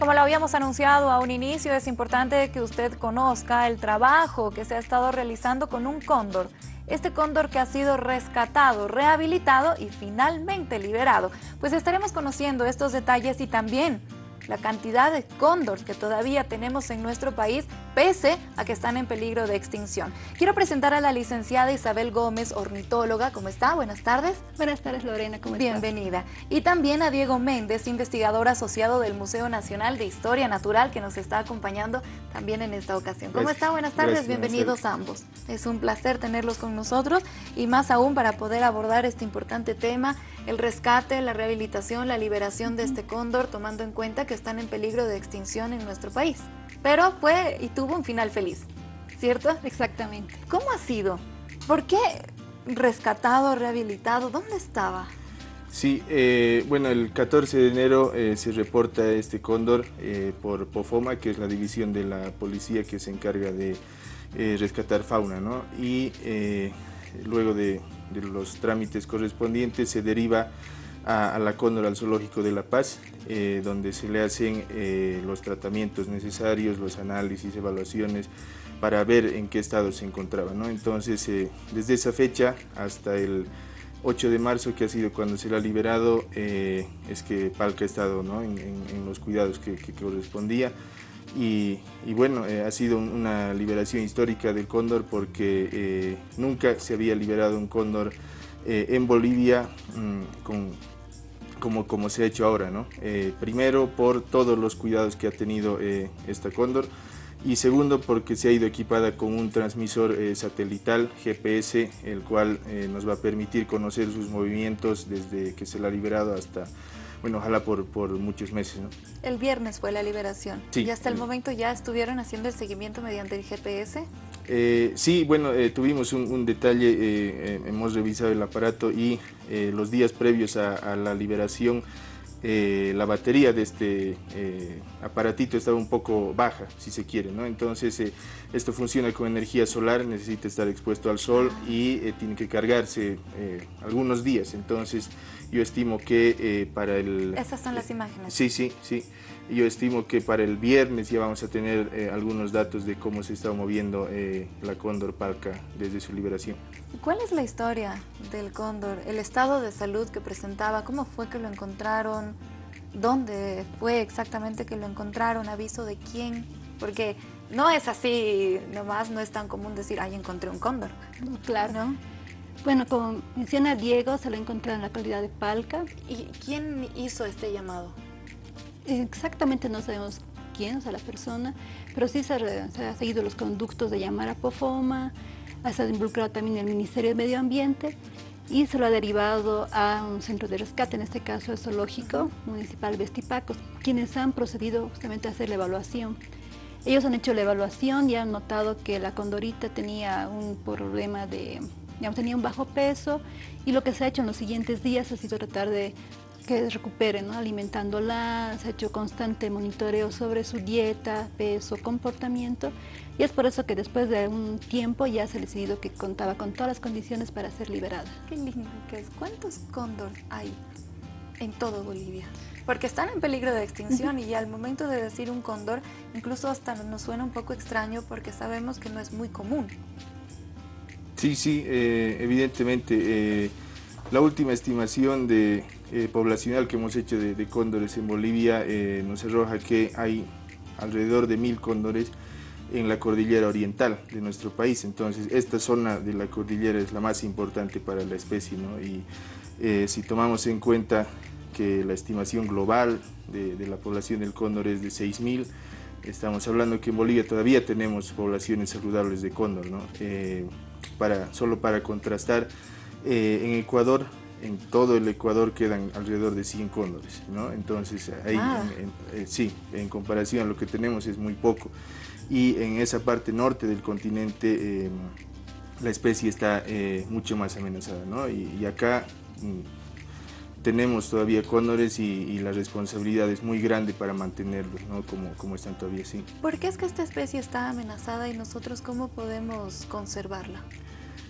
Como lo habíamos anunciado a un inicio, es importante que usted conozca el trabajo que se ha estado realizando con un cóndor. Este cóndor que ha sido rescatado, rehabilitado y finalmente liberado. Pues estaremos conociendo estos detalles y también la cantidad de cóndores que todavía tenemos en nuestro país, pese a que están en peligro de extinción. Quiero presentar a la licenciada Isabel Gómez, ornitóloga. ¿Cómo está? Buenas tardes. Buenas tardes, Lorena. ¿Cómo estás? Bienvenida. Y también a Diego Méndez, investigador asociado del Museo Nacional de Historia Natural, que nos está acompañando también en esta ocasión. ¿Cómo está? Buenas tardes. Bienvenidos ambos. Es un placer tenerlos con nosotros y más aún para poder abordar este importante tema, el rescate, la rehabilitación, la liberación de este cóndor, tomando en cuenta que están en peligro de extinción en nuestro país. Pero fue y tuvo un final feliz, ¿cierto? Exactamente. ¿Cómo ha sido? ¿Por qué rescatado, rehabilitado? ¿Dónde estaba? Sí, eh, bueno, el 14 de enero eh, se reporta este cóndor eh, por POFOMA, que es la división de la policía que se encarga de rescatar fauna, ¿no? Y luego de, de los trámites correspondientes se deriva a, la Cóndor al Zoológico de La Paz, eh, donde se le hacen eh, los tratamientos necesarios, los análisis, evaluaciones, para ver en qué estado se encontraba. ¿no? Entonces, eh, desde esa fecha hasta el 8 de marzo, que ha sido cuando se le ha liberado, es que Palca ha estado ¿no? en, los cuidados que, correspondía. Y, bueno, ha sido una liberación histórica del cóndor porque nunca se había liberado un cóndor en Bolivia mm, con como, como se ha hecho ahora, ¿no? Eh, primero por todos los cuidados que ha tenido eh, esta cóndor y segundo porque se ha ido equipada con un transmisor eh, satelital GPS, el cual nos va a permitir conocer sus movimientos desde que se la ha liberado hasta, bueno, ojalá por, por muchos meses. ¿no? El viernes fue la liberación sí, y hasta el momento ya estuvieron haciendo el seguimiento mediante el GPS. Eh, sí, bueno, eh, tuvimos un, detalle, eh, hemos revisado el aparato y los días previos a, la liberación la batería de este aparatito estaba un poco baja, si se quiere, ¿no? Entonces esto funciona con energía solar, necesita estar expuesto al sol y tiene que cargarse algunos días, entonces yo estimo que para el... Esas son las imágenes. Sí, sí, sí. Yo estimo que para el viernes ya vamos a tener eh, algunos datos de cómo se está moviendo eh, la cóndor palca desde su liberación. ¿Cuál es la historia del cóndor? ¿El estado de salud que presentaba? ¿Cómo fue que lo encontraron? ¿Dónde fue exactamente que lo encontraron? ¿Aviso de quién? Porque no es así, nomás no es tan común decir, ay, encontré un cóndor. claro. ¿No? Bueno, como menciona Diego, se lo encontró en la calidad de palca. ¿Y quién hizo este llamado? exactamente no sabemos quién, o sea, la persona, pero sí se, ha seguido los conductos de llamar a POFOMA, ha estado involucrado también el Ministerio de Medio Ambiente y se lo ha derivado a un centro de rescate, en este caso el Zoológico Municipal Vestipacos, quienes han procedido justamente a hacer la evaluación. Ellos han hecho la evaluación y han notado que la condorita tenía un problema de, digamos, tenía un bajo peso y lo que se ha hecho en los siguientes días ha sido tratar de que recupere, alimentándola, se ha hecho constante monitoreo sobre su dieta, peso, comportamiento y es por eso que después de un tiempo ya se ha decidido que contaba con todas las condiciones para ser liberada. Qué lindo que es. ¿Cuántos cóndor hay en todo Bolivia? Porque están en peligro de extinción y al momento de decir un cóndor, incluso hasta nos suena un poco extraño porque sabemos que no es muy común. Sí, sí, eh, evidentemente. Eh, la última estimación de, eh, poblacional que hemos hecho de, cóndores en Bolivia nos arroja que hay alrededor de mil cóndores en la cordillera oriental de nuestro país. Entonces, esta zona de la cordillera es la más importante para la especie. Y eh, si tomamos en cuenta que la estimación global de, la población del cóndor es de 6.000, estamos hablando que en Bolivia todavía tenemos poblaciones saludables de cóndor. Para, solo para contrastar, eh, en Ecuador, en todo el Ecuador quedan alrededor de 100 cóndores, ¿no? Entonces, ahí, ah. eh, sí, en comparación a lo que tenemos es muy poco. Y en esa parte norte del continente em, la especie está eh, mucho más amenazada, ¿no? Y, acá mm, tenemos todavía cóndores y, la responsabilidad es muy grande para mantenerlos, ¿no? Como, como están todavía así. ¿Por qué es que esta especie está amenazada y nosotros cómo podemos conservarla?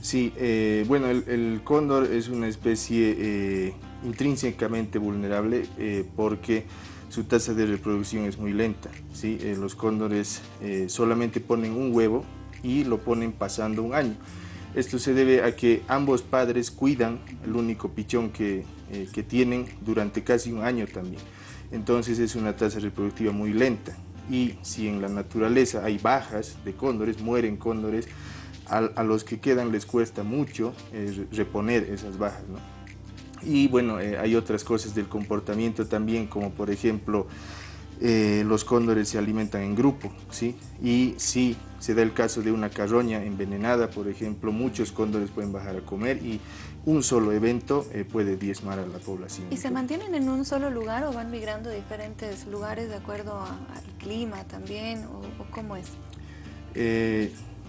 Sí, eh, bueno, el, cóndor es una especie eh, intrínsecamente vulnerable eh, porque su tasa de reproducción es muy lenta. ¿sí? Los cóndores solamente ponen un huevo y lo ponen pasando un año. Esto se debe a que ambos padres cuidan el único pichón que, que tienen durante casi un año también. Entonces es una tasa reproductiva muy lenta y si en la naturaleza hay bajas de cóndores, mueren cóndores, a, los que quedan les cuesta mucho eh, reponer esas bajas. Y bueno, eh, hay otras cosas del comportamiento también, como por ejemplo, eh, los cóndores se alimentan en grupo, ¿sí? Y si se da el caso de una carroña envenenada, por ejemplo, muchos cóndores pueden bajar a comer y un solo evento puede diezmar a la población. ¿Y se mantienen en un solo lugar o van migrando a diferentes lugares de acuerdo al clima también, o, cómo es?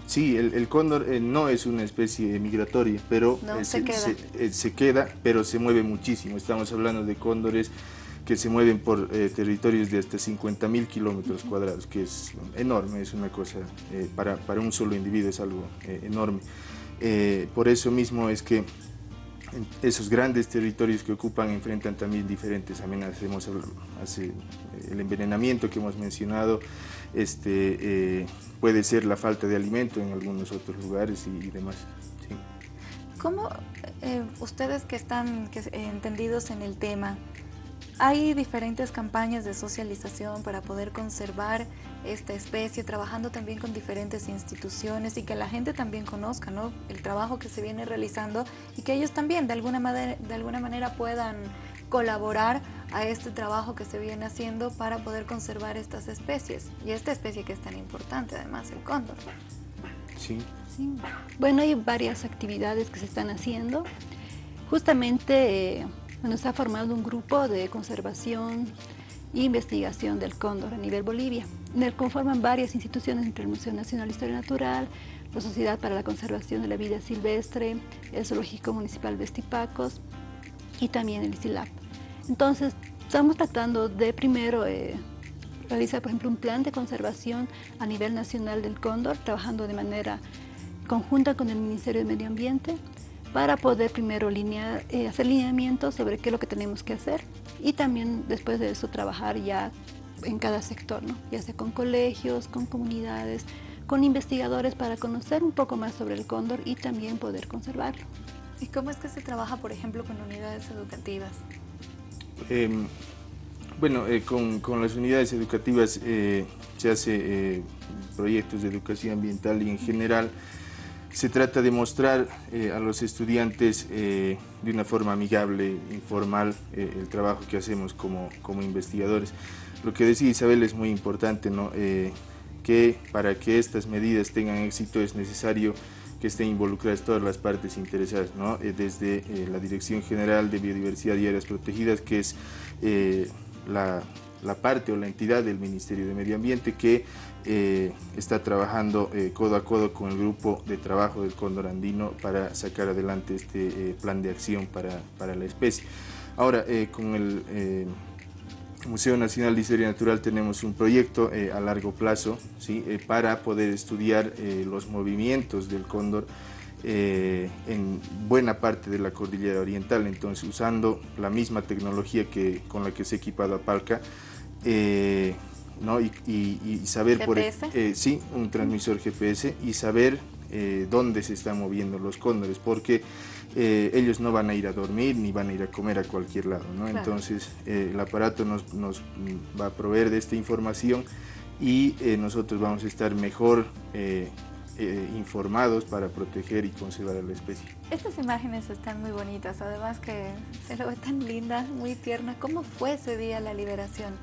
Sí, el, cóndor eh, no es una especie migratoria, pero eh, se, queda. Eh, se, queda. pero se mueve muchísimo. Estamos hablando de cóndores que se mueven por territorios de hasta 50 mil kilómetros cuadrados, que es enorme, es una cosa, para, para, un solo individuo es algo enorme. por eso mismo es que esos grandes territorios que ocupan enfrentan también diferentes amenazas. Hemos hace, el envenenamiento que hemos mencionado, este, puede ser la falta de alimento en algunos otros lugares y, demás. ¿Cómo eh, ustedes que están entendidos en el tema, hay diferentes campañas de socialización para poder conservar esta especie, trabajando también con diferentes instituciones y que la gente también conozca ¿no? el trabajo que se viene realizando y que ellos también de alguna, manera, de alguna manera puedan colaborar a este trabajo que se viene haciendo para poder conservar estas especies y esta especie que es tan importante además, el cóndor. Sí. Bueno, hay varias actividades que se están haciendo. Justamente, eh, bueno, ha formado un grupo de conservación e investigación del cóndor a nivel Bolivia. En el conforman varias instituciones entre el Museo Nacional de Historia Natural, la Sociedad para la Conservación de la Vida Silvestre, el Zoológico Municipal Vestipacos y también el ICILAP. Entonces, estamos tratando de primero eh, realizar, por ejemplo, un plan de conservación a nivel nacional del cóndor, trabajando de manera conjunta con el Ministerio de Medio Ambiente, para poder primero linear, eh, hacer lineamientos sobre qué es lo que tenemos que hacer y también después de eso trabajar ya en cada sector, ¿no? ya sea con colegios, con comunidades, con investigadores para conocer un poco más sobre el cóndor y también poder conservarlo. ¿Y cómo es que se trabaja, por ejemplo, con unidades educativas? Em, bueno, eh, con, las unidades educativas eh, se hace eh, proyectos de educación ambiental y en general se trata de mostrar a los estudiantes de una forma amigable, informal, el trabajo que hacemos como, como, investigadores. Lo que decía Isabel es muy importante, ¿no? que para que estas medidas tengan éxito es necesario que estén involucradas todas las partes interesadas, ¿no? Eh, desde eh, la Dirección General de Biodiversidad y Áreas Protegidas, que es eh, la, la, parte o la entidad del Ministerio de Medio Ambiente que está trabajando codo a codo con el grupo de trabajo del cóndor andino para sacar adelante este plan de acción para, para, la especie. Ahora, con el Museo Nacional de Historia Natural tenemos un proyecto eh, a largo plazo ¿sí? Eh, para poder estudiar eh, los movimientos del cóndor en buena parte de la cordillera oriental, entonces usando la misma tecnología que, con la que se ha equipado a Palca, ¿no? y, saber por sí, un transmisor GPS y saber dónde se están moviendo los cóndores, porque eh, ellos no van a ir a dormir ni van a ir a comer a cualquier lado. ¿no? Entonces eh, el aparato nos, va a proveer de esta información y eh, nosotros vamos a estar mejor informados para proteger y conservar a la especie. Estas imágenes están muy bonitas, además que se lo ve tan linda, muy tierna. ¿Cómo fue ese día la liberación?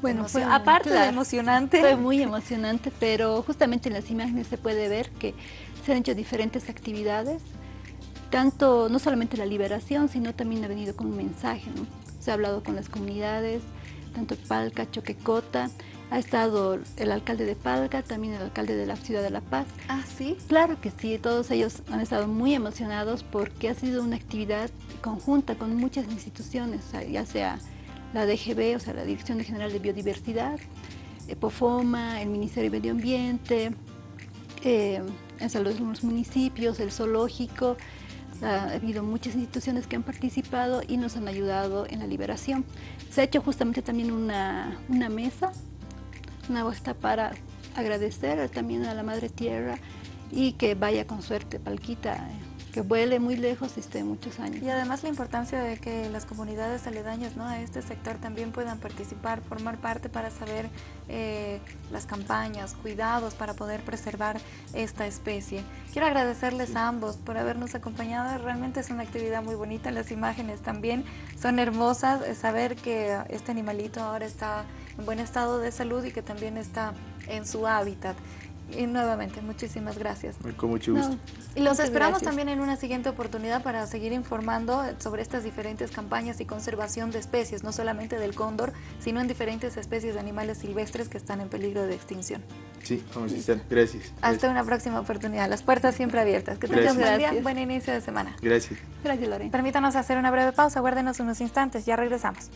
Bueno, fue, aparte de emocionante. Fue muy emocionante, pero justamente en las imágenes se puede ver que se han hecho diferentes actividades tanto, no solamente la liberación, sino también ha venido con un mensaje. ¿no? Se ha hablado con las comunidades, tanto Palca, Choquecota, ha estado el alcalde de Palca, también el alcalde de la ciudad de La Paz. Ah, ¿sí? Claro que sí, todos ellos han estado muy emocionados porque ha sido una actividad conjunta con muchas instituciones, ya sea la DGB, o sea, la Dirección General de Biodiversidad, EPOFOMA, el Ministerio de Medio Ambiente, eh, en los municipios, el zoológico, Ha habido muchas instituciones que han participado y nos han ayudado en la liberación. Se ha hecho justamente también una, una mesa, una vuelta para agradecer también a la Madre Tierra y que vaya con suerte, Palquita, que vuele muy lejos y esté muchos años. Y además la importancia de que las comunidades aledañas ¿no? a este sector también puedan participar, formar parte para saber eh, las campañas, cuidados para poder preservar esta especie. Quiero agradecerles a ambos por habernos acompañado, realmente es una actividad muy bonita, las imágenes también son hermosas, saber que este animalito ahora está en buen estado de salud y que también está en su hábitat. Y nuevamente, muchísimas gracias. Con mucho gusto. y los esperamos también en una siguiente oportunidad para seguir informando sobre estas diferentes campañas y conservación de especies, no solamente del cóndor, sino en diferentes especies de animales silvestres que están en peligro de extinción. Sí, vamos a estar. Gracias. Hasta una próxima oportunidad. Las puertas siempre abiertas. Que tengan buen día, buen inicio de semana. Gracias. Gracias, Lorena. Permítanos hacer una breve pausa. Guárdenos unos instantes. Ya regresamos.